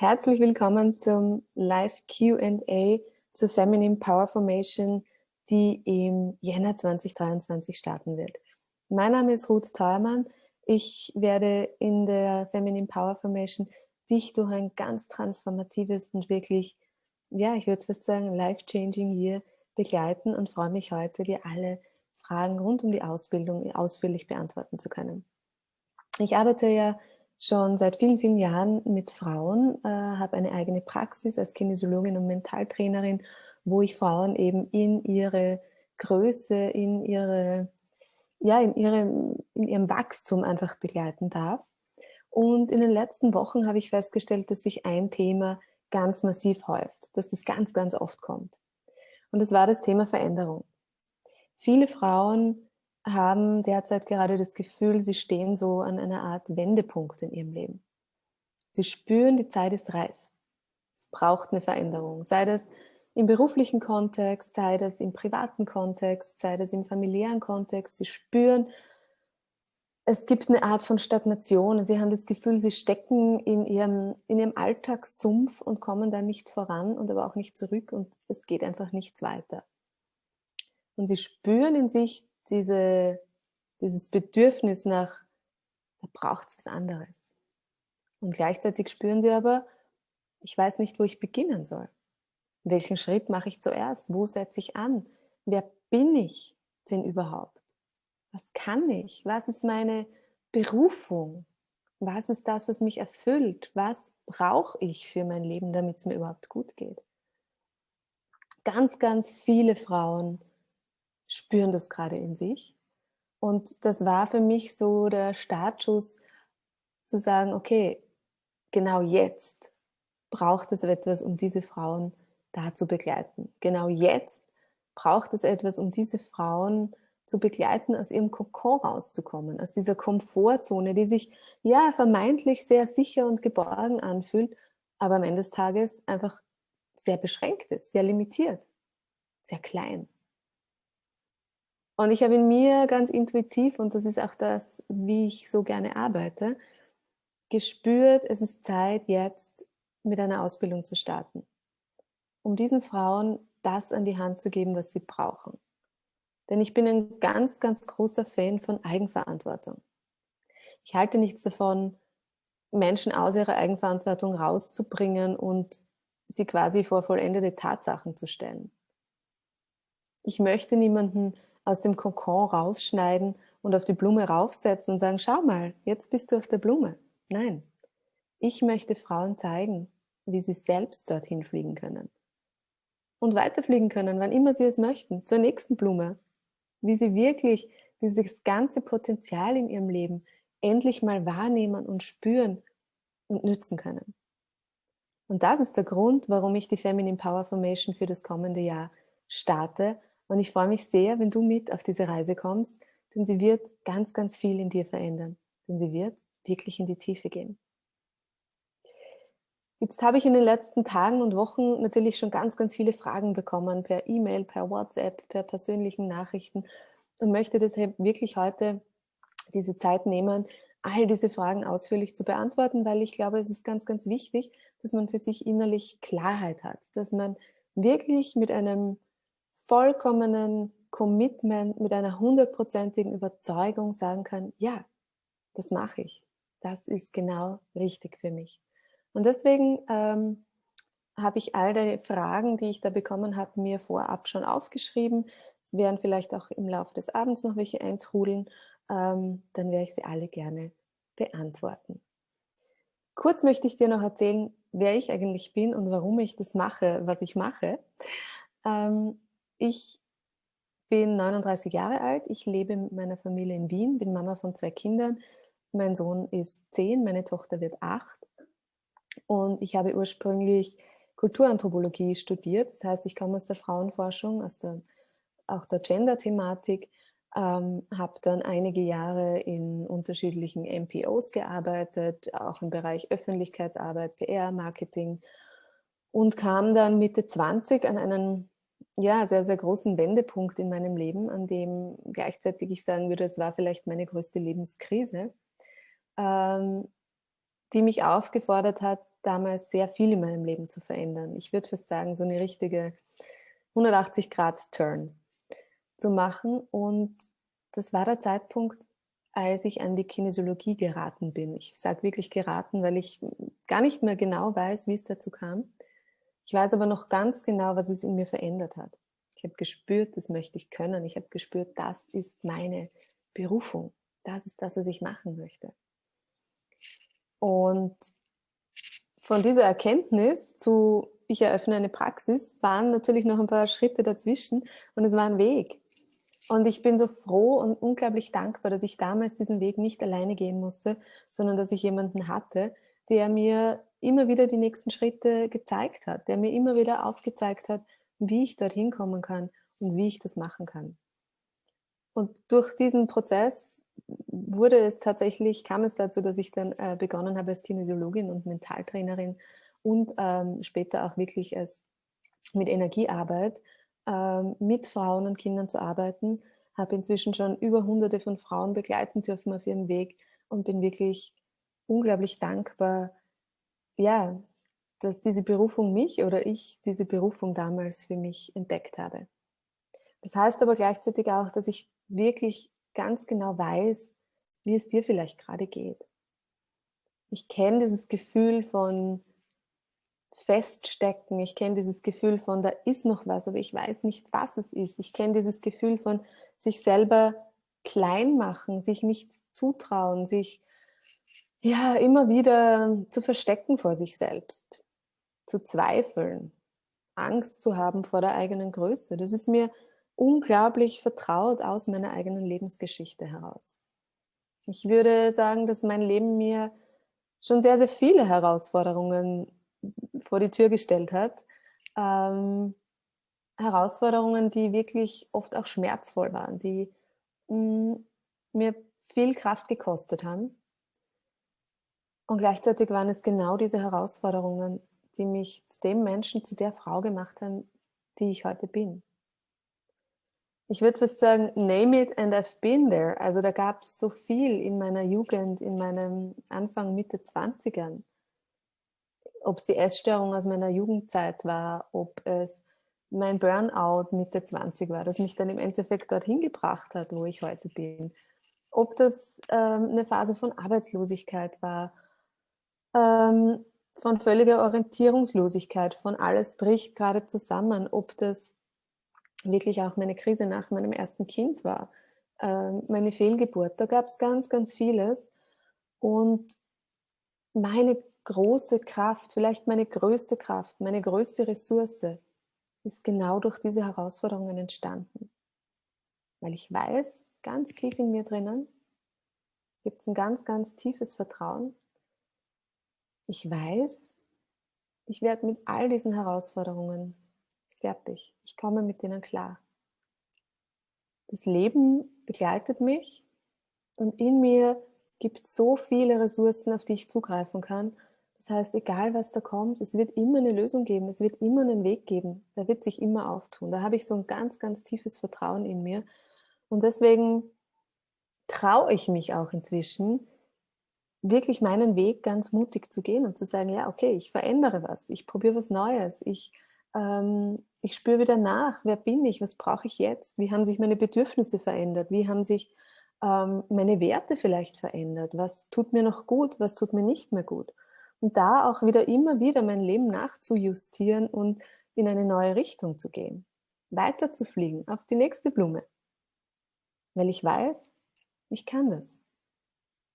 Herzlich willkommen zum Live Q&A zur Feminine Power Formation, die im Jänner 2023 starten wird. Mein Name ist Ruth Theuermann. Ich werde in der Feminine Power Formation dich durch ein ganz transformatives und wirklich, ja, ich würde fast sagen, life-changing Year begleiten und freue mich heute, dir alle Fragen rund um die Ausbildung ausführlich beantworten zu können. Ich arbeite ja schon seit vielen, vielen Jahren mit Frauen, äh, habe eine eigene Praxis als Kinesiologin und Mentaltrainerin, wo ich Frauen eben in ihre Größe, in ihre ja, in, ihrem, in ihrem Wachstum einfach begleiten darf. Und in den letzten Wochen habe ich festgestellt, dass sich ein Thema ganz massiv häuft, dass das ganz, ganz oft kommt. Und das war das Thema Veränderung. Viele Frauen haben derzeit gerade das Gefühl, sie stehen so an einer Art Wendepunkt in ihrem Leben. Sie spüren, die Zeit ist reif. Es braucht eine Veränderung, sei das im beruflichen Kontext, sei das im privaten Kontext, sei das im familiären Kontext. Sie spüren, es gibt eine Art von Stagnation. Sie haben das Gefühl, sie stecken in ihrem, in ihrem Alltagssumpf und kommen da nicht voran und aber auch nicht zurück und es geht einfach nichts weiter. Und sie spüren in sich diese, dieses Bedürfnis nach, da braucht es was anderes. Und gleichzeitig spüren sie aber, ich weiß nicht, wo ich beginnen soll. Welchen Schritt mache ich zuerst? Wo setze ich an? Wer bin ich denn überhaupt? Was kann ich? Was ist meine Berufung? Was ist das, was mich erfüllt? Was brauche ich für mein Leben, damit es mir überhaupt gut geht? Ganz, ganz viele Frauen spüren das gerade in sich. Und das war für mich so der Startschuss zu sagen, okay, genau jetzt braucht es etwas, um diese Frauen da zu begleiten. Genau jetzt braucht es etwas, um diese Frauen zu begleiten, aus ihrem Kokon rauszukommen, aus dieser Komfortzone, die sich ja vermeintlich sehr sicher und geborgen anfühlt, aber am Ende des Tages einfach sehr beschränkt ist, sehr limitiert, sehr klein. Und ich habe in mir ganz intuitiv, und das ist auch das, wie ich so gerne arbeite, gespürt, es ist Zeit, jetzt mit einer Ausbildung zu starten um diesen Frauen das an die Hand zu geben, was sie brauchen. Denn ich bin ein ganz, ganz großer Fan von Eigenverantwortung. Ich halte nichts davon, Menschen aus ihrer Eigenverantwortung rauszubringen und sie quasi vor vollendete Tatsachen zu stellen. Ich möchte niemanden aus dem Kokon rausschneiden und auf die Blume raufsetzen und sagen, schau mal, jetzt bist du auf der Blume. Nein, ich möchte Frauen zeigen, wie sie selbst dorthin fliegen können und weiterfliegen können, wann immer sie es möchten, zur nächsten Blume. Wie sie wirklich dieses ganze Potenzial in ihrem Leben endlich mal wahrnehmen und spüren und nützen können. Und das ist der Grund, warum ich die Feminine Power Formation für das kommende Jahr starte. Und ich freue mich sehr, wenn du mit auf diese Reise kommst, denn sie wird ganz, ganz viel in dir verändern. Denn sie wird wirklich in die Tiefe gehen. Jetzt habe ich in den letzten Tagen und Wochen natürlich schon ganz, ganz viele Fragen bekommen per E-Mail, per WhatsApp, per persönlichen Nachrichten und möchte deshalb wirklich heute diese Zeit nehmen, all diese Fragen ausführlich zu beantworten, weil ich glaube, es ist ganz, ganz wichtig, dass man für sich innerlich Klarheit hat, dass man wirklich mit einem vollkommenen Commitment, mit einer hundertprozentigen Überzeugung sagen kann, ja, das mache ich. Das ist genau richtig für mich. Und deswegen ähm, habe ich all die Fragen, die ich da bekommen habe, mir vorab schon aufgeschrieben. Es werden vielleicht auch im Laufe des Abends noch welche eintrudeln. Ähm, dann werde ich sie alle gerne beantworten. Kurz möchte ich dir noch erzählen, wer ich eigentlich bin und warum ich das mache, was ich mache. Ähm, ich bin 39 Jahre alt, ich lebe mit meiner Familie in Wien, bin Mama von zwei Kindern. Mein Sohn ist 10, meine Tochter wird 8 und ich habe ursprünglich Kulturanthropologie studiert. Das heißt, ich komme aus der Frauenforschung, aus der, auch der Gender-Thematik, ähm, habe dann einige Jahre in unterschiedlichen MPOs gearbeitet, auch im Bereich Öffentlichkeitsarbeit, PR, Marketing und kam dann Mitte 20 an einen ja, sehr, sehr großen Wendepunkt in meinem Leben, an dem gleichzeitig ich sagen würde, es war vielleicht meine größte Lebenskrise. Ähm, die mich aufgefordert hat, damals sehr viel in meinem Leben zu verändern. Ich würde fast sagen, so eine richtige 180-Grad-Turn zu machen. Und das war der Zeitpunkt, als ich an die Kinesiologie geraten bin. Ich sage wirklich geraten, weil ich gar nicht mehr genau weiß, wie es dazu kam. Ich weiß aber noch ganz genau, was es in mir verändert hat. Ich habe gespürt, das möchte ich können. Ich habe gespürt, das ist meine Berufung. Das ist das, was ich machen möchte. Und von dieser Erkenntnis zu, ich eröffne eine Praxis, waren natürlich noch ein paar Schritte dazwischen und es war ein Weg. Und ich bin so froh und unglaublich dankbar, dass ich damals diesen Weg nicht alleine gehen musste, sondern dass ich jemanden hatte, der mir immer wieder die nächsten Schritte gezeigt hat, der mir immer wieder aufgezeigt hat, wie ich dorthin kommen kann und wie ich das machen kann. Und durch diesen Prozess wurde es tatsächlich, kam es dazu, dass ich dann äh, begonnen habe als Kinesiologin und Mentaltrainerin und ähm, später auch wirklich als mit Energiearbeit ähm, mit Frauen und Kindern zu arbeiten. Habe inzwischen schon über hunderte von Frauen begleiten dürfen auf ihrem Weg und bin wirklich unglaublich dankbar, ja, dass diese Berufung mich oder ich diese Berufung damals für mich entdeckt habe. Das heißt aber gleichzeitig auch, dass ich wirklich ganz genau weiß, wie es dir vielleicht gerade geht. Ich kenne dieses Gefühl von Feststecken, ich kenne dieses Gefühl von, da ist noch was, aber ich weiß nicht, was es ist. Ich kenne dieses Gefühl von sich selber klein machen, sich nichts zutrauen, sich ja immer wieder zu verstecken vor sich selbst, zu zweifeln, Angst zu haben vor der eigenen Größe. Das ist mir unglaublich vertraut aus meiner eigenen Lebensgeschichte heraus. Ich würde sagen, dass mein Leben mir schon sehr, sehr viele Herausforderungen vor die Tür gestellt hat. Ähm, Herausforderungen, die wirklich oft auch schmerzvoll waren, die mh, mm, mir viel Kraft gekostet haben. Und gleichzeitig waren es genau diese Herausforderungen, die mich zu dem Menschen, zu der Frau gemacht haben, die ich heute bin ich würde fast sagen, name it and I've been there. Also da gab es so viel in meiner Jugend, in meinem Anfang, Mitte 20ern. Ob es die Essstörung aus meiner Jugendzeit war, ob es mein Burnout Mitte 20 war, das mich dann im Endeffekt dorthin gebracht hat, wo ich heute bin. Ob das ähm, eine Phase von Arbeitslosigkeit war, ähm, von völliger Orientierungslosigkeit, von alles bricht gerade zusammen, ob das wirklich auch meine Krise nach meinem ersten Kind war, ähm, meine Fehlgeburt. Da gab es ganz, ganz vieles. Und meine große Kraft, vielleicht meine größte Kraft, meine größte Ressource ist genau durch diese Herausforderungen entstanden. Weil ich weiß, ganz tief in mir drinnen gibt es ein ganz, ganz tiefes Vertrauen. Ich weiß, ich werde mit all diesen Herausforderungen fertig. Ich komme mit denen klar. Das Leben begleitet mich und in mir gibt so viele Ressourcen, auf die ich zugreifen kann. Das heißt, egal was da kommt, es wird immer eine Lösung geben, es wird immer einen Weg geben, der wird sich immer auftun. Da habe ich so ein ganz, ganz tiefes Vertrauen in mir. Und deswegen traue ich mich auch inzwischen, wirklich meinen Weg ganz mutig zu gehen und zu sagen, ja, okay, ich verändere was, ich probiere was Neues, ich ähm, ich spüre wieder nach, wer bin ich, was brauche ich jetzt, wie haben sich meine Bedürfnisse verändert, wie haben sich ähm, meine Werte vielleicht verändert, was tut mir noch gut, was tut mir nicht mehr gut. Und da auch wieder immer wieder mein Leben nachzujustieren und in eine neue Richtung zu gehen, weiter zu fliegen auf die nächste Blume, weil ich weiß, ich kann das.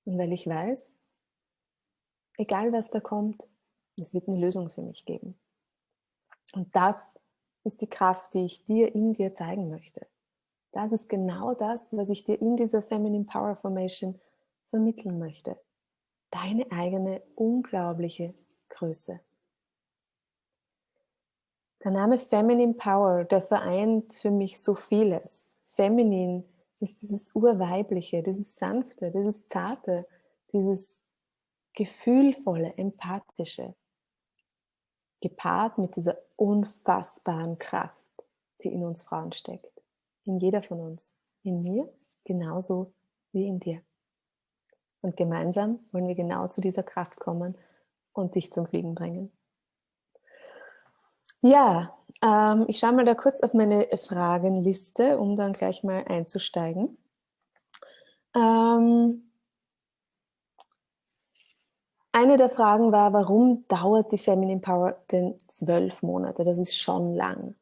Und weil ich weiß, egal was da kommt, es wird eine Lösung für mich geben. Und das ist die Kraft, die ich dir in dir zeigen möchte. Das ist genau das, was ich dir in dieser Feminine Power Formation vermitteln möchte. Deine eigene unglaubliche Größe. Der Name Feminine Power, der vereint für mich so vieles. Feminin ist dieses Urweibliche, dieses Sanfte, dieses Zarte, dieses Gefühlvolle, Empathische gepaart mit dieser unfassbaren Kraft, die in uns Frauen steckt. In jeder von uns. In mir genauso wie in dir. Und gemeinsam wollen wir genau zu dieser Kraft kommen und dich zum Fliegen bringen. Ja, ähm, ich schaue mal da kurz auf meine Fragenliste, um dann gleich mal einzusteigen. Ähm, eine der Fragen war, warum dauert die Feminine Power denn zwölf Monate? Das ist schon lang.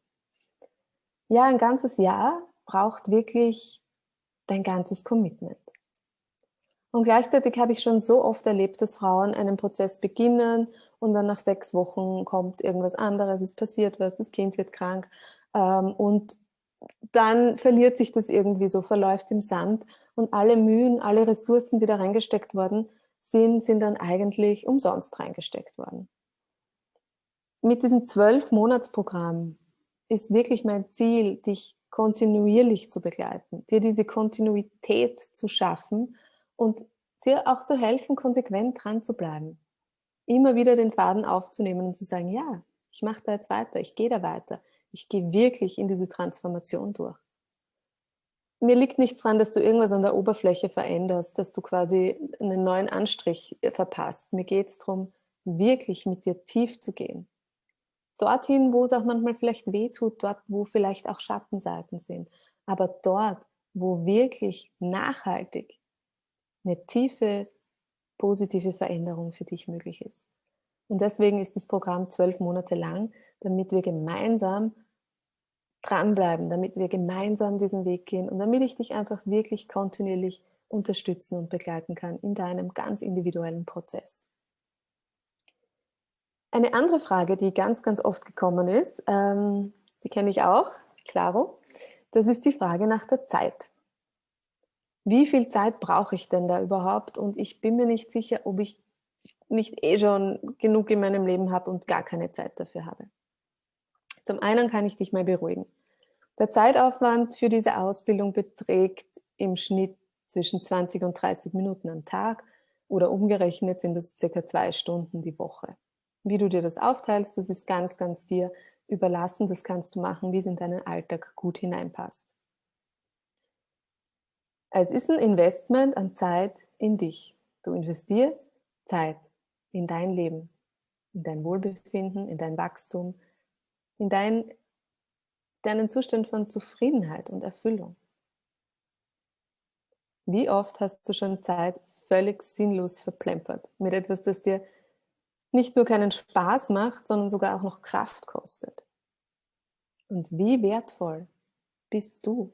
Ja, ein ganzes Jahr braucht wirklich dein ganzes Commitment. Und gleichzeitig habe ich schon so oft erlebt, dass Frauen einen Prozess beginnen und dann nach sechs Wochen kommt irgendwas anderes, es passiert was, das Kind wird krank ähm, und dann verliert sich das irgendwie so, verläuft im Sand und alle Mühen, alle Ressourcen, die da reingesteckt worden sind, sind dann eigentlich umsonst reingesteckt worden. Mit diesem Zwölf-Monats-Programm ist wirklich mein Ziel, dich kontinuierlich zu begleiten, dir diese Kontinuität zu schaffen und dir auch zu helfen, konsequent dran zu bleiben immer wieder den Faden aufzunehmen und zu sagen, ja, ich mache da jetzt weiter, ich gehe da weiter, ich gehe wirklich in diese Transformation durch. Mir liegt nichts daran, dass du irgendwas an der Oberfläche veränderst, dass du quasi einen neuen Anstrich äh, verpasst. Mir geht es darum, wirklich mit dir tief zu gehen. Dorthin, wo es auch manchmal vielleicht weh tut, dort, wo vielleicht auch Schattenseiten sind. Aber dort, wo wirklich nachhaltig eine tiefe positive Veränderung für dich möglich ist. Und deswegen ist das Programm zwölf Monate lang, damit wir gemeinsam dranbleiben, damit wir gemeinsam diesen Weg gehen und damit ich dich einfach wirklich kontinuierlich unterstützen und begleiten kann in deinem ganz individuellen Prozess. Eine andere Frage, die ganz, ganz oft gekommen ist, ähm, die kenne ich auch, Claro, das ist die Frage nach der Zeit wie viel Zeit brauche ich denn da überhaupt? Und ich bin mir nicht sicher, ob ich nicht eh schon genug in meinem Leben habe und gar keine Zeit dafür habe. Zum einen kann ich dich mal beruhigen. Der Zeitaufwand für diese Ausbildung beträgt im Schnitt zwischen 20 und 30 Minuten am Tag oder umgerechnet sind das circa zwei Stunden die Woche. Wie du dir das aufteilst, das ist ganz, ganz dir überlassen. Das kannst du machen, wie es in deinen Alltag gut hineinpasst. Es ist ein Investment an Zeit in dich. Du investierst Zeit in dein Leben, in dein Wohlbefinden, in dein Wachstum, in dein, deinen Zustand von Zufriedenheit und Erfüllung. Wie oft hast du schon Zeit völlig sinnlos verplempert mit etwas, das dir nicht nur keinen Spaß macht, sondern sogar auch noch Kraft kostet? Und wie wertvoll bist du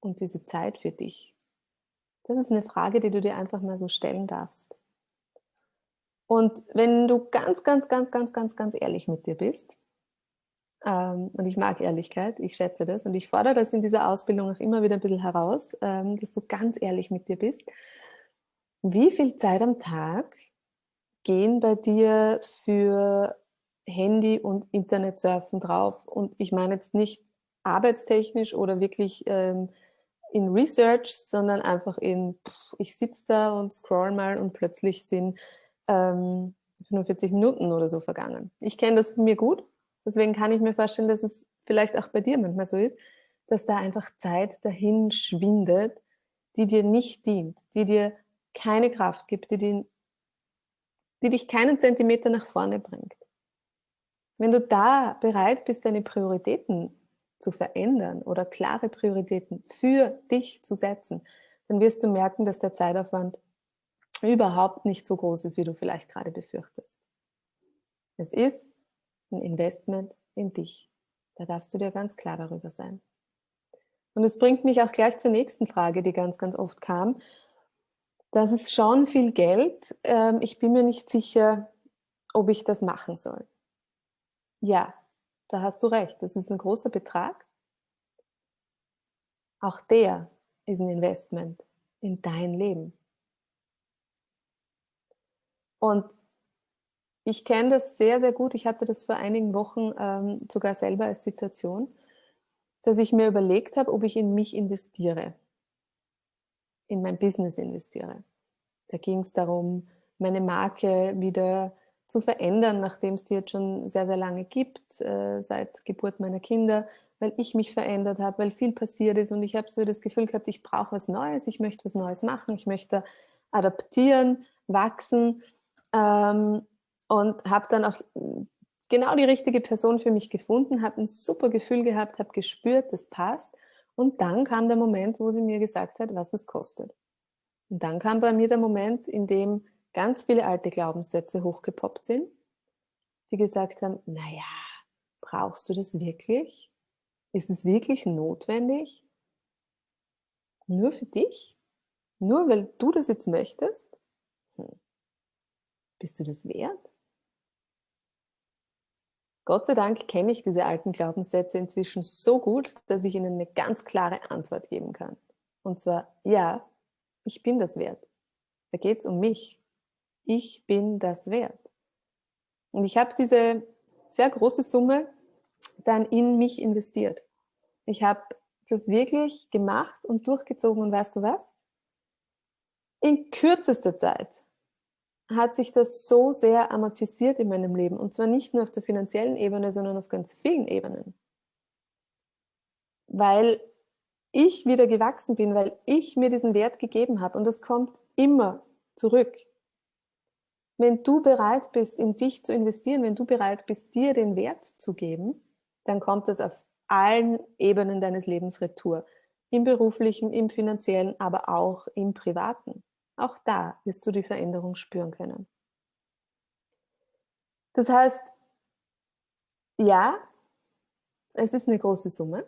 und diese Zeit für dich? Das ist eine Frage, die du dir einfach mal so stellen darfst. Und wenn du ganz, ganz, ganz, ganz, ganz, ganz ehrlich mit dir bist, und ich mag Ehrlichkeit, ich schätze das und ich fordere das in dieser Ausbildung auch immer wieder ein bisschen heraus, ähm, dass du ganz ehrlich mit dir bist. Wie viel Zeit am Tag gehen bei dir für Handy und Internetsurfen drauf? Und ich meine jetzt nicht arbeitstechnisch oder wirklich ähm, in Research, sondern einfach in, ich sitze da und scroll mal und plötzlich sind ähm, 45 Minuten oder so vergangen. Ich kenne das von mir gut, deswegen kann ich mir vorstellen, dass es vielleicht auch bei dir manchmal so ist, dass da einfach Zeit dahin schwindet, die dir nicht dient, die dir keine Kraft gibt, die, die, die dich keinen Zentimeter nach vorne bringt. Wenn du da bereit bist, deine Prioritäten zu verändern oder klare Prioritäten für dich zu setzen, dann wirst du merken, dass der Zeitaufwand überhaupt nicht so groß ist, wie du vielleicht gerade befürchtest. Es ist ein Investment in dich. Da darfst du dir ganz klar darüber sein. Und es bringt mich auch gleich zur nächsten Frage, die ganz, ganz oft kam. Das ist schon viel Geld. Ähm, ich bin mir nicht sicher, ob ich das machen soll. Ja, da hast du recht, das ist ein großer Betrag. Auch der ist ein Investment in dein Leben. Und ich kenne das sehr, sehr gut. Ich hatte das vor einigen Wochen ähm, sogar selber als Situation, dass ich mir überlegt habe, ob ich in mich investiere, in mein Business investiere. Da ging es darum, meine Marke wieder zu verändern, nachdem es die jetzt schon sehr, sehr lange gibt, äh, seit Geburt meiner Kinder, weil ich mich verändert habe, weil viel passiert ist und ich habe so das Gefühl gehabt, ich brauche was Neues, ich möchte was Neues machen, ich möchte adaptieren, wachsen. Ähm, Und habe dann auch genau die richtige Person für mich gefunden, habe ein super Gefühl gehabt, habe gespürt, das passt. Und dann kam der Moment, wo sie mir gesagt hat, was es kostet. Und dann kam bei mir der Moment, in dem ganz viele alte Glaubenssätze hochgepoppt sind, die gesagt haben, naja, brauchst du das wirklich? Ist es wirklich notwendig? Nur für dich? Nur weil du das jetzt möchtest? Hm. Bist du das wert? Gott sei Dank kenne ich diese alten Glaubenssätze inzwischen so gut, dass ich ihnen eine ganz klare Antwort geben kann. Und zwar, ja, ich bin das wert. Da geht es um mich. Ich bin das wert. Und ich habe diese sehr große Summe dann in mich investiert. Ich habe das wirklich gemacht und durchgezogen und weißt du was? In kürzester Zeit hat sich das so sehr amortisiert in meinem Leben. Und zwar nicht nur auf der finanziellen Ebene, sondern auf ganz vielen Ebenen. Weil ich wieder gewachsen bin, weil ich mir diesen Wert gegeben habe. Und das kommt immer zurück. Wenn du bereit bist, in dich zu investieren, wenn du bereit bist, dir den Wert zu geben, dann kommt das auf allen Ebenen deines Lebens retour. Im beruflichen, im finanziellen, aber auch im privaten. Auch da wirst du die Veränderung spüren können. Das heißt, ja, es ist eine große Summe,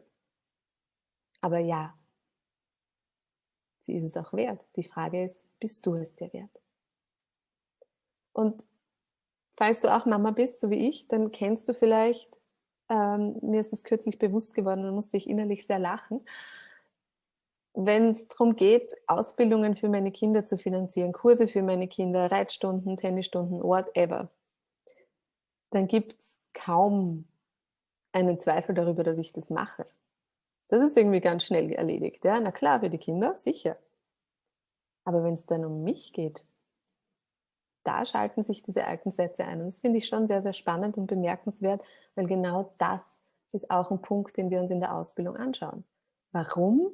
aber ja, sie ist es auch wert. Die Frage ist, bist du es dir wert? Und falls du auch Mama bist, so wie ich, dann kennst du vielleicht, ähm, mir ist es kürzlich bewusst geworden, da musste ich innerlich sehr lachen, wenn es darum geht, Ausbildungen für meine Kinder zu finanzieren, Kurse für meine Kinder, Reitstunden, Tennisstunden, whatever, dann gibt es kaum einen Zweifel darüber, dass ich das mache. Das ist irgendwie ganz schnell erledigt. Ja? Na klar, für die Kinder, sicher. Aber wenn es dann um mich geht, da schalten sich diese alten Sätze ein. Und das finde ich schon sehr, sehr spannend und bemerkenswert, weil genau das ist auch ein Punkt, den wir uns in der Ausbildung anschauen. Warum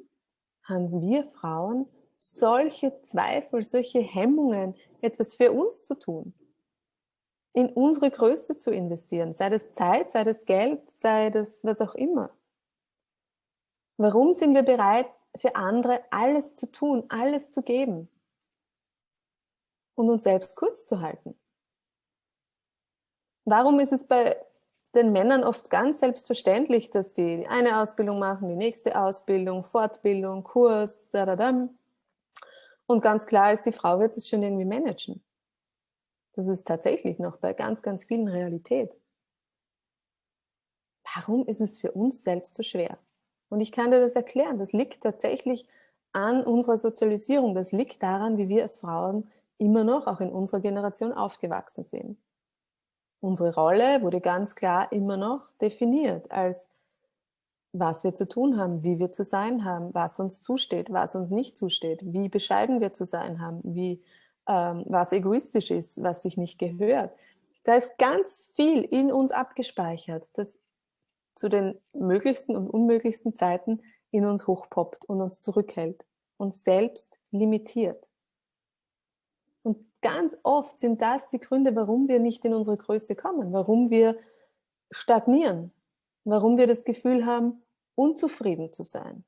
haben wir Frauen solche Zweifel, solche Hemmungen, etwas für uns zu tun, in unsere Größe zu investieren, sei das Zeit, sei das Geld, sei das was auch immer. Warum sind wir bereit, für andere alles zu tun, alles zu geben und uns selbst kurz zu halten? Warum ist es bei den Männern oft ganz selbstverständlich, dass die eine Ausbildung machen, die nächste Ausbildung, Fortbildung, Kurs, da, da, da. Und ganz klar ist, die Frau wird es schon irgendwie managen. Das ist tatsächlich noch bei ganz, ganz vielen Realität. Warum ist es für uns selbst so schwer? Und ich kann dir das erklären. Das liegt tatsächlich an unserer Sozialisierung. Das liegt daran, wie wir als Frauen immer noch, auch in unserer Generation, aufgewachsen sind. Unsere Rolle wurde ganz klar immer noch definiert als was wir zu tun haben, wie wir zu sein haben, was uns zusteht, was uns nicht zusteht, wie bescheiden wir zu sein haben, wie, ähm, was egoistisch ist, was sich nicht gehört. Da ist ganz viel in uns abgespeichert, das zu den möglichsten und unmöglichsten Zeiten in uns hochpoppt und uns zurückhält, uns selbst limitiert ganz oft sind das die Gründe, warum wir nicht in unsere Größe kommen, warum wir stagnieren, warum wir das Gefühl haben, unzufrieden zu sein,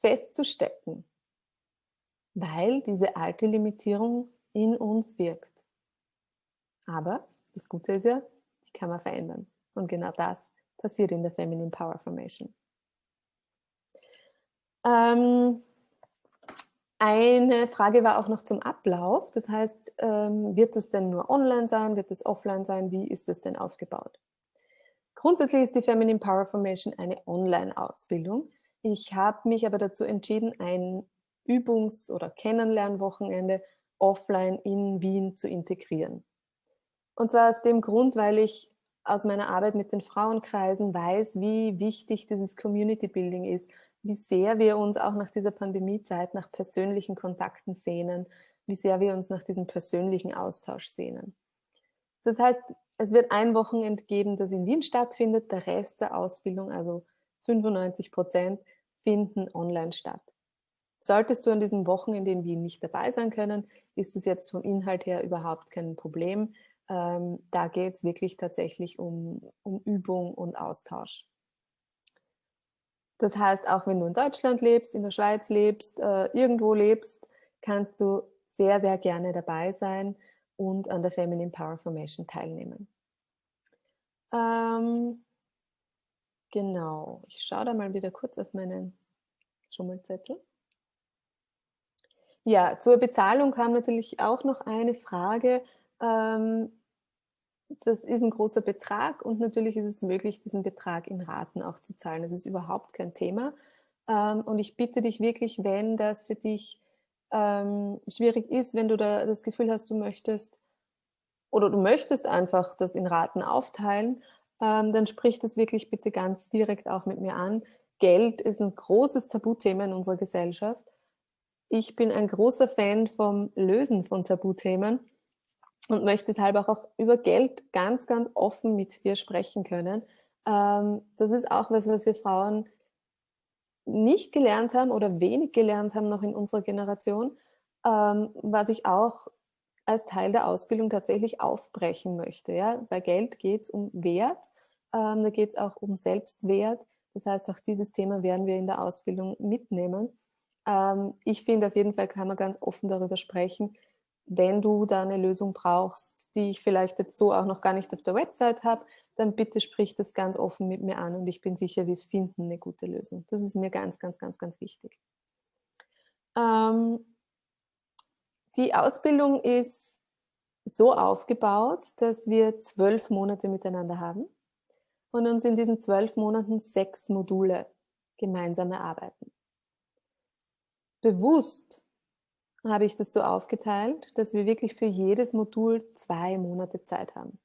festzustecken, weil diese alte Limitierung in uns wirkt. Aber das Gute ist ja, die kann man verändern. Und genau das passiert in der Feminine Power Formation. Ähm, eine Frage war auch noch zum Ablauf. Das heißt, ähm, wird es denn nur online sein? Wird es offline sein? Wie ist es denn aufgebaut? Grundsätzlich ist die Feminine Power Formation eine Online-Ausbildung. Ich habe mich aber dazu entschieden, ein Übungs- oder Kennenlernwochenende offline in Wien zu integrieren. Und zwar aus dem Grund, weil ich aus meiner Arbeit mit den Frauenkreisen weiß, wie wichtig dieses Community Building ist, wie sehr wir uns auch nach dieser Pandemiezeit nach persönlichen Kontakten sehnen, wie sehr wir uns nach diesem persönlichen Austausch sehnen. Das heißt, es wird ein Wochenende geben, das in Wien stattfindet, der Rest der Ausbildung, also 95 Prozent, finden online statt. Solltest du an diesem Wochenende in Wien nicht dabei sein können, ist es jetzt vom Inhalt her überhaupt kein Problem. Ähm, da geht es wirklich tatsächlich um, um Übung und Austausch. Das heißt, auch wenn du in Deutschland lebst, in der Schweiz lebst, äh, irgendwo lebst, kannst du sehr, sehr gerne dabei sein und an der Feminine Power Formation teilnehmen. Ähm, genau, ich schaue da mal wieder kurz auf meinen Schummelzettel. Ja, zur Bezahlung kam natürlich auch noch eine Frage. Ähm, das ist ein großer Betrag und natürlich ist es möglich, diesen Betrag in Raten auch zu zahlen. Das ist überhaupt kein Thema. Ähm, und ich bitte dich wirklich, wenn das für dich ähm, schwierig ist, wenn du da das Gefühl hast, du möchtest oder du möchtest einfach das in Raten aufteilen, ähm, dann sprich das wirklich bitte ganz direkt auch mit mir an. Geld ist ein großes Tabuthema in unserer Gesellschaft. Ich bin ein großer Fan vom Lösen von Tabuthemen und möchte deshalb auch über Geld ganz, ganz offen mit dir sprechen können. Ähm, das ist auch was, was wir Frauen nicht gelernt haben oder wenig gelernt haben noch in unserer Generation, ähm, was ich auch als Teil der Ausbildung tatsächlich aufbrechen möchte. Ja? Bei Geld geht es um Wert, ähm, da geht es auch um Selbstwert. Das heißt, auch dieses Thema werden wir in der Ausbildung mitnehmen. Ich finde, auf jeden Fall kann man ganz offen darüber sprechen, wenn du da eine Lösung brauchst, die ich vielleicht jetzt so auch noch gar nicht auf der Website habe, dann bitte sprich das ganz offen mit mir an und ich bin sicher, wir finden eine gute Lösung. Das ist mir ganz, ganz, ganz, ganz wichtig. Ähm, die Ausbildung ist so aufgebaut, dass wir zwölf Monate miteinander haben und uns in diesen zwölf Monaten sechs Module gemeinsam erarbeiten. Bewusst habe ich das so aufgeteilt, dass wir wirklich für jedes Modul zwei Monate Zeit haben.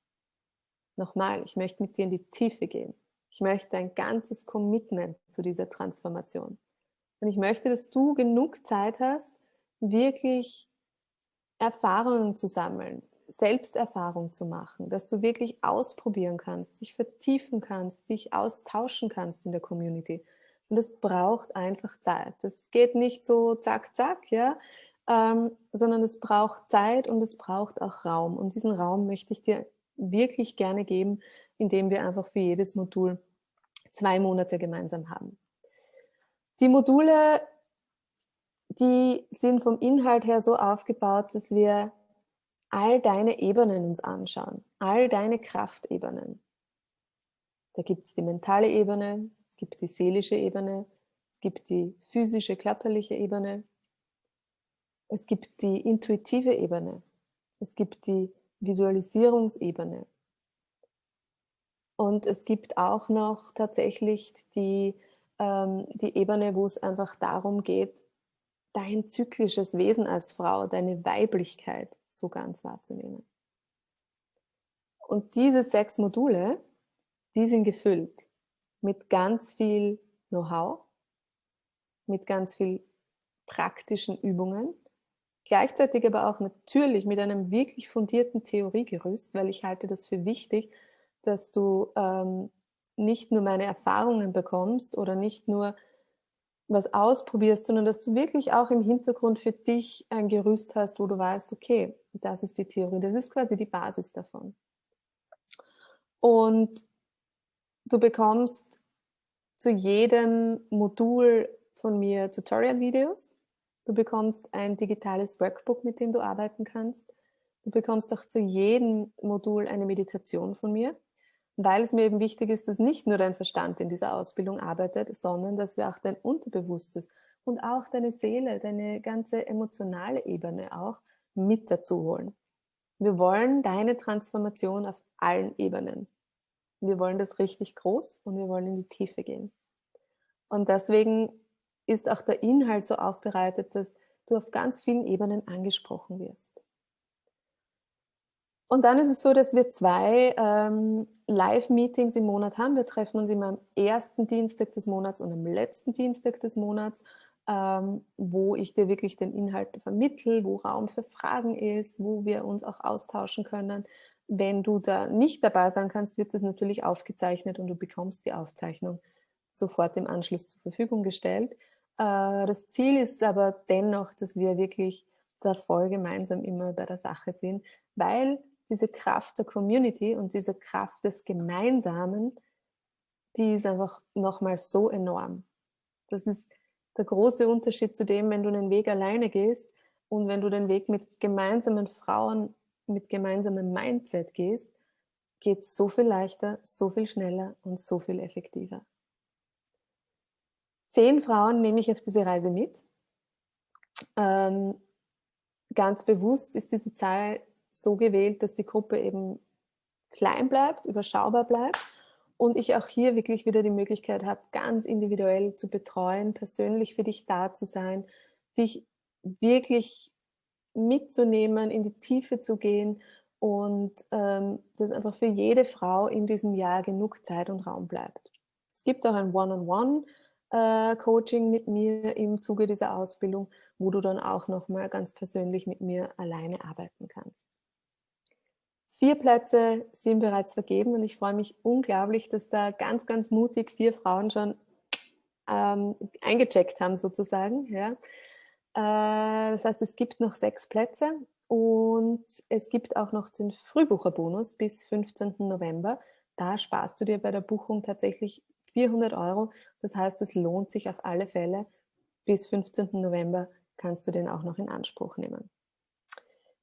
Nochmal, ich möchte mit dir in die Tiefe gehen. Ich möchte ein ganzes Commitment zu dieser Transformation. Und ich möchte, dass du genug Zeit hast, wirklich Erfahrungen zu sammeln, Selbsterfahrung zu machen, dass du wirklich ausprobieren kannst, dich vertiefen kannst, dich austauschen kannst in der Community. Und es braucht einfach Zeit. Das geht nicht so zack, zack, ja, ähm, sondern es braucht Zeit und es braucht auch Raum. Und diesen Raum möchte ich dir wirklich gerne geben, indem wir einfach für jedes Modul zwei Monate gemeinsam haben. Die Module, die sind vom Inhalt her so aufgebaut, dass wir all deine Ebenen uns anschauen, all deine Kraftebenen. Da gibt es die mentale Ebene, es gibt die seelische Ebene, es gibt die physische, körperliche Ebene, es gibt die intuitive Ebene, es gibt die Visualisierungsebene und es gibt auch noch tatsächlich die, ähm, die Ebene, wo es einfach darum geht, dein zyklisches Wesen als Frau, deine Weiblichkeit so ganz wahrzunehmen. Und diese sechs Module, die sind gefüllt mit ganz viel Know-how, mit ganz viel praktischen Übungen, gleichzeitig aber auch natürlich mit einem wirklich fundierten Theoriegerüst, weil ich halte das für wichtig, dass du ähm, nicht nur meine Erfahrungen bekommst oder nicht nur was ausprobierst, sondern dass du wirklich auch im Hintergrund für dich ein Gerüst hast, wo du weißt, okay, das ist die Theorie, das ist quasi die Basis davon. Und du bekommst zu jedem Modul von mir Tutorial-Videos. Du bekommst ein digitales Workbook, mit dem du arbeiten kannst. Du bekommst auch zu jedem Modul eine Meditation von mir weil es mir eben wichtig ist, dass nicht nur dein Verstand in dieser Ausbildung arbeitet, sondern dass wir auch dein Unterbewusstes und auch deine Seele, deine ganze emotionale Ebene auch mit dazu holen. Wir wollen deine Transformation auf allen Ebenen. Wir wollen das richtig groß und wir wollen in die Tiefe gehen. Und deswegen ist auch der Inhalt so aufbereitet, dass du auf ganz vielen Ebenen angesprochen wirst. Und dann ist es so, dass wir zwei ähm, Live-Meetings im Monat haben. Wir treffen uns immer am ersten Dienstag des Monats und am letzten Dienstag des Monats, ähm, wo ich dir wirklich den Inhalt vermittle, wo Raum für Fragen ist, wo wir uns auch austauschen können. Wenn du da nicht dabei sein kannst, wird das natürlich aufgezeichnet und du bekommst die Aufzeichnung sofort im Anschluss zur Verfügung gestellt. Äh, das Ziel ist aber dennoch, dass wir wirklich da voll gemeinsam immer bei der Sache sind, weil diese Kraft der Community und diese Kraft des Gemeinsamen, die ist einfach nochmal so enorm. Das ist der große Unterschied zu dem, wenn du den Weg alleine gehst und wenn du den Weg mit gemeinsamen Frauen, mit gemeinsamem Mindset gehst, geht so viel leichter, so viel schneller und so viel effektiver. Zehn Frauen nehme ich auf diese Reise mit. Ähm, ganz bewusst ist diese Zahl so gewählt, dass die Gruppe eben klein bleibt, überschaubar bleibt und ich auch hier wirklich wieder die Möglichkeit habe, ganz individuell zu betreuen, persönlich für dich da zu sein, dich wirklich mitzunehmen, in die Tiefe zu gehen und ähm, dass einfach für jede Frau in diesem Jahr genug Zeit und Raum bleibt. Es gibt auch ein One-on-One-Coaching äh, mit mir im Zuge dieser Ausbildung, wo du dann auch nochmal ganz persönlich mit mir alleine arbeiten kannst. Vier Plätze sind bereits vergeben und ich freue mich unglaublich, dass da ganz, ganz mutig vier Frauen schon ähm, eingecheckt haben sozusagen. Ja. Äh, das heißt, es gibt noch sechs Plätze und es gibt auch noch den Frühbucherbonus bis 15. November. Da sparst du dir bei der Buchung tatsächlich 400 Euro. Das heißt, es lohnt sich auf alle Fälle. Bis 15. November kannst du den auch noch in Anspruch nehmen.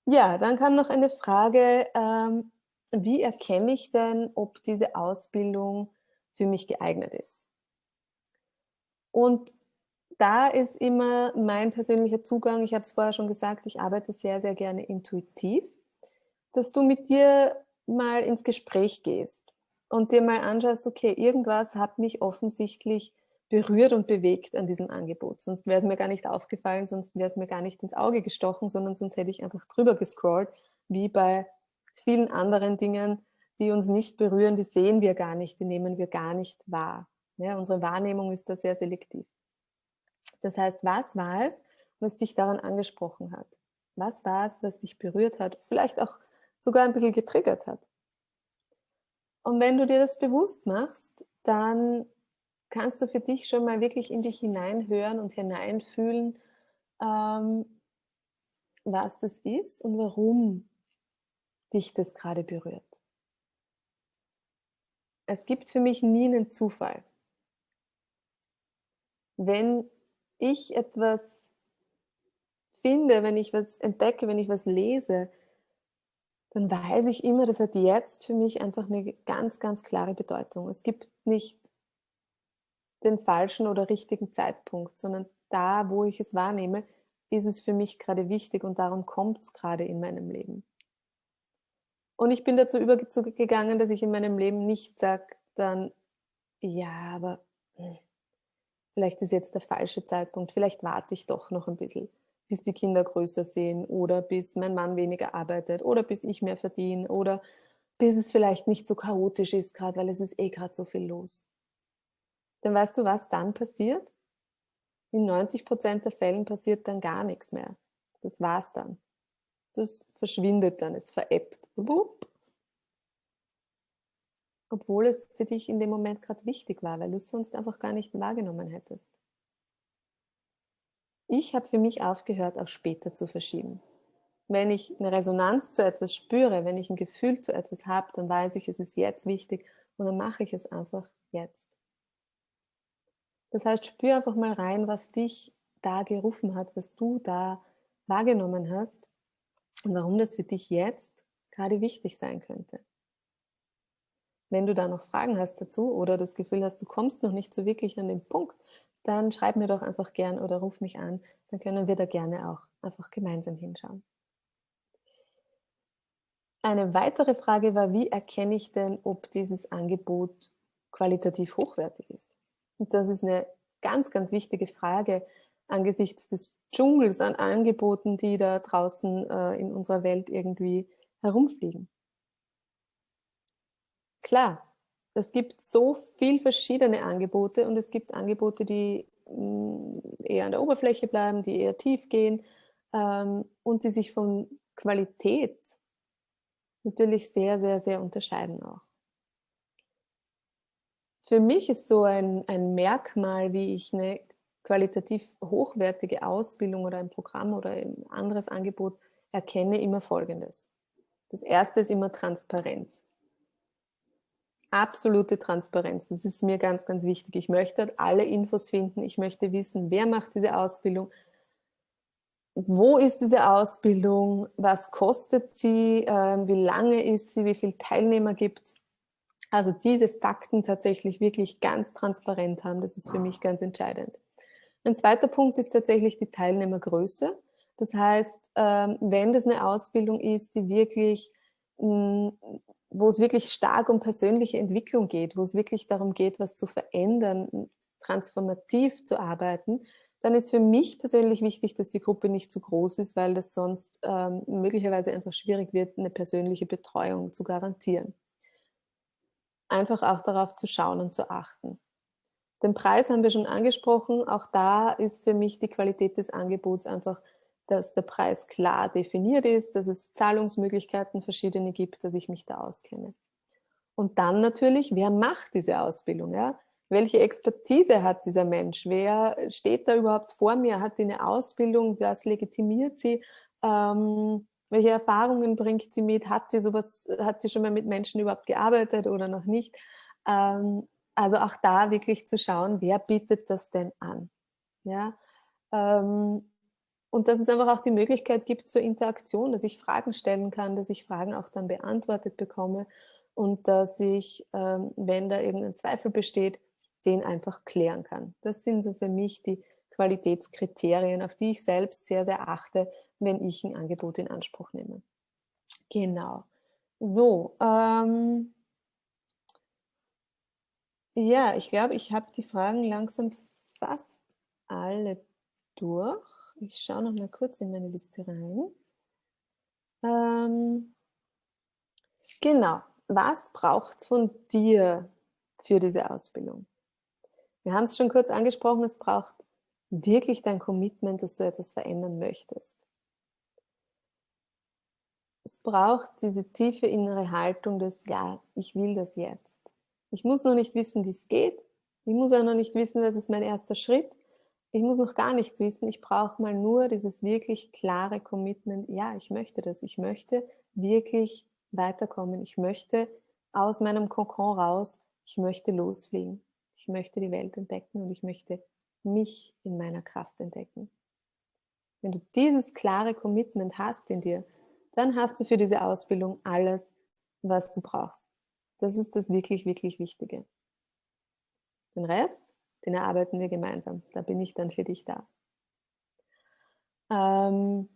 Ja, dann kam noch eine Frage, ähm, wie erkenne ich denn, ob diese Ausbildung für mich geeignet ist? Und da ist immer mein persönlicher Zugang, ich habe es vorher schon gesagt, ich arbeite sehr, sehr gerne intuitiv, dass du mit dir mal ins Gespräch gehst und dir mal anschaust, okay, irgendwas hat mich offensichtlich berührt und bewegt an diesem Angebot. Sonst wäre es mir gar nicht aufgefallen, sonst wäre es mir gar nicht ins Auge gestochen, sondern sonst hätte ich einfach drüber gescrollt, wie bei vielen anderen Dingen, die uns nicht berühren, die sehen wir gar nicht, die nehmen wir gar nicht wahr. Ja, unsere Wahrnehmung ist da sehr selektiv. Das heißt, was war es, was dich daran angesprochen hat? Was war es, was dich berührt hat, vielleicht auch sogar ein bisschen getriggert hat? Und wenn du dir das bewusst machst, dann kannst du für dich schon mal wirklich in dich hineinhören und hineinfühlen, ähm, was das ist und warum dich das gerade berührt. Es gibt für mich nie einen Zufall. Wenn ich etwas finde, wenn ich was entdecke, wenn ich was lese, dann weiß ich immer, das hat jetzt für mich einfach eine ganz, ganz klare Bedeutung. Es gibt nicht den falschen oder richtigen Zeitpunkt, sondern da, wo ich es wahrnehme, ist es für mich gerade wichtig und darum kommt es gerade in meinem Leben. Und ich bin dazu übergegangen, dass ich in meinem Leben nicht sage, dann, ja, aber hm, vielleicht ist jetzt der falsche Zeitpunkt, vielleicht warte ich doch noch ein bisschen, bis die Kinder größer sehen oder bis mein Mann weniger arbeitet oder bis ich mehr verdiene oder bis es vielleicht nicht so chaotisch ist gerade, weil es ist eh gerade so viel los dann weißt du, was dann passiert? In 90 Prozent der Fällen passiert dann gar nichts mehr. Das war's dann. Das verschwindet dann, es veräppt. Obwohl es für dich in dem Moment gerade wichtig war, weil du es sonst einfach gar nicht wahrgenommen hättest. Ich habe für mich aufgehört, auf später zu verschieben. Wenn ich eine Resonanz zu etwas spüre, wenn ich ein Gefühl zu etwas habe, dann weiß ich, es ist jetzt wichtig und dann mache ich es einfach jetzt. Das heißt, spür einfach mal rein, was dich da gerufen hat, was du da wahrgenommen hast und warum das für dich jetzt gerade wichtig sein könnte. Wenn du da noch Fragen hast dazu oder das Gefühl hast, du kommst noch nicht so wirklich an den Punkt, dann schreib mir doch einfach gern oder ruf mich an, dann können wir da gerne auch einfach gemeinsam hinschauen. Eine weitere Frage war, wie erkenne ich denn, ob dieses Angebot qualitativ hochwertig ist? Und das ist eine ganz, ganz wichtige Frage angesichts des Dschungels an Angeboten, die da draußen äh, in unserer Welt irgendwie herumfliegen. Klar, es gibt so viel verschiedene Angebote und es gibt Angebote, die mm, eher an der Oberfläche bleiben, die eher tief gehen ähm, und die sich von Qualität natürlich sehr, sehr, sehr unterscheiden auch für mich ist so ein, ein Merkmal, wie ich eine qualitativ hochwertige Ausbildung oder ein Programm oder ein anderes Angebot erkenne, immer folgendes. Das erste ist immer Transparenz. Absolute Transparenz, das ist mir ganz, ganz wichtig. Ich möchte alle Infos finden, ich möchte wissen, wer macht diese Ausbildung, wo ist diese Ausbildung, was kostet sie, äh, wie lange ist sie, wie viele Teilnehmer gibt es. Also diese Fakten tatsächlich wirklich ganz transparent haben, das ist für mich ganz entscheidend. Ein zweiter Punkt ist tatsächlich die Teilnehmergröße. Das heißt, ähm, wenn das eine Ausbildung ist, die wirklich, hm, wo es wirklich stark um persönliche Entwicklung geht, wo es wirklich darum geht, was zu verändern, transformativ zu arbeiten, dann ist für mich persönlich wichtig, dass die Gruppe nicht zu groß ist, weil das sonst ähm, möglicherweise einfach schwierig wird, eine persönliche Betreuung zu garantieren. Einfach auch darauf zu schauen und zu achten. Den Preis haben wir schon angesprochen. Auch da ist für mich die Qualität des Angebots einfach, dass der Preis klar definiert ist, dass es Zahlungsmöglichkeiten verschiedene gibt, dass ich mich da auskenne. Und dann natürlich, wer macht diese Ausbildung? Ja? welche Expertise hat dieser Mensch? Wer steht da überhaupt vor mir? Hat die eine Ausbildung? Was legitimiert sie? Ähm, welche Erfahrungen bringt sie mit? Hat sie sowas, hat sie schon mal mit Menschen überhaupt gearbeitet oder noch nicht? Ähm, also auch da wirklich zu schauen, wer bietet das denn an? Ja? Ähm, und dass es einfach auch die Möglichkeit gibt zur Interaktion, dass ich Fragen stellen kann, dass ich Fragen auch dann beantwortet bekomme und dass ich, ähm, wenn da irgendein Zweifel besteht, den einfach klären kann. Das sind so für mich die Qualitätskriterien, auf die ich selbst sehr, sehr achte, wenn ich ein Angebot in Anspruch nehme. Genau. So, ähm, ja, ich glaube, ich habe die Fragen langsam fast alle durch. Ich schaue noch mal kurz in meine Liste rein. Ähm, genau, was braucht es von dir für diese Ausbildung? Wir haben es schon kurz angesprochen, es braucht wirklich dein Commitment, dass du etwas verändern möchtest. Es braucht diese tiefe innere Haltung des, ja, ich will das jetzt. Ich muss noch nicht wissen, wie es geht. Ich muss auch noch nicht wissen, was ist mein erster Schritt. Ich muss noch gar nichts wissen. Ich brauche mal nur dieses wirklich klare Commitment. Ja, ich möchte das. Ich möchte wirklich weiterkommen. Ich möchte aus meinem Kokon raus. Ich möchte losfliegen. Ich möchte die Welt entdecken und ich möchte mich in meiner Kraft entdecken. Wenn du dieses klare Commitment hast in dir, dann hast du für diese Ausbildung alles, was du brauchst. Das ist das wirklich, wirklich Wichtige. Den Rest, den erarbeiten wir gemeinsam. Da bin ich dann für dich da. Ähm,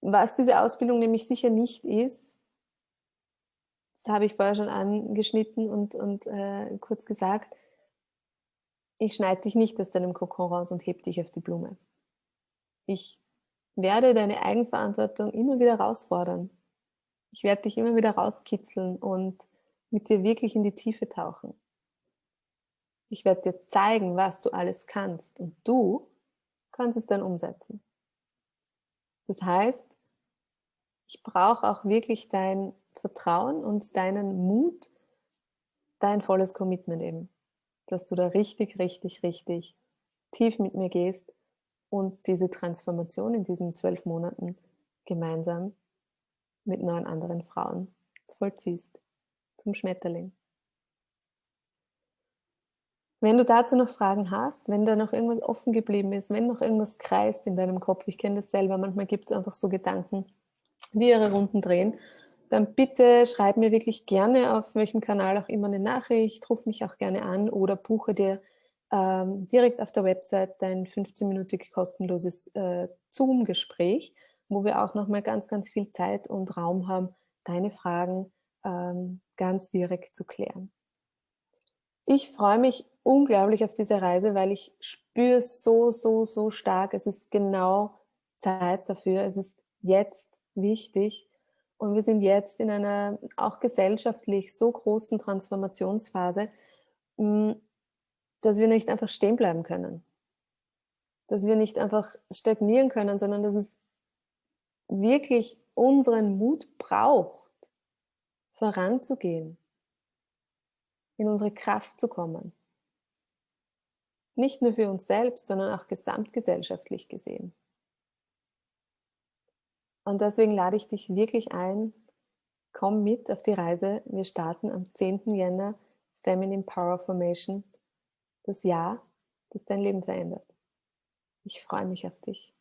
was diese Ausbildung nämlich sicher nicht ist, das habe ich vorher schon angeschnitten und, und äh, kurz gesagt, ich schneide dich nicht aus deinem Kokon raus und heb dich auf die Blume. Ich werde deine Eigenverantwortung immer wieder herausfordern. Ich werde dich immer wieder rauskitzeln und mit dir wirklich in die Tiefe tauchen. Ich werde dir zeigen, was du alles kannst und du kannst es dann umsetzen. Das heißt, ich brauche auch wirklich dein Vertrauen und deinen Mut, dein volles Commitment eben, dass du da richtig, richtig, richtig tief mit mir gehst und diese Transformation in diesen zwölf Monaten gemeinsam mit neun anderen Frauen vollziehst, zum Schmetterling. Wenn du dazu noch Fragen hast, wenn da noch irgendwas offen geblieben ist, wenn noch irgendwas kreist in deinem Kopf, ich kenne das selber, manchmal gibt es einfach so Gedanken, die ihre Runden drehen dann bitte schreib mir wirklich gerne auf welchem Kanal auch immer eine Nachricht, ruf mich auch gerne an oder buche dir ähm, direkt auf der Website dein 15-minütig kostenloses äh, Zoom-Gespräch, wo wir auch nochmal ganz, ganz viel Zeit und Raum haben, deine Fragen ähm, ganz direkt zu klären. Ich freue mich unglaublich auf diese Reise, weil ich spüre so, so, so stark, es ist genau Zeit dafür, es ist jetzt wichtig, und wir sind jetzt in einer auch gesellschaftlich so großen Transformationsphase, mm, dass wir nicht einfach stehen bleiben können. Dass wir nicht einfach stagnieren können, sondern dass es wirklich unseren Mut braucht, voranzugehen, in unsere Kraft zu kommen. Nicht nur für uns selbst, sondern auch gesamtgesellschaftlich gesehen. Und deswegen lade ich dich wirklich ein, komm mit auf die Reise. Wir starten am 10. Jänner Feminine Power Formation, das Jahr, das dein Leben verändert. Ich freue mich auf dich.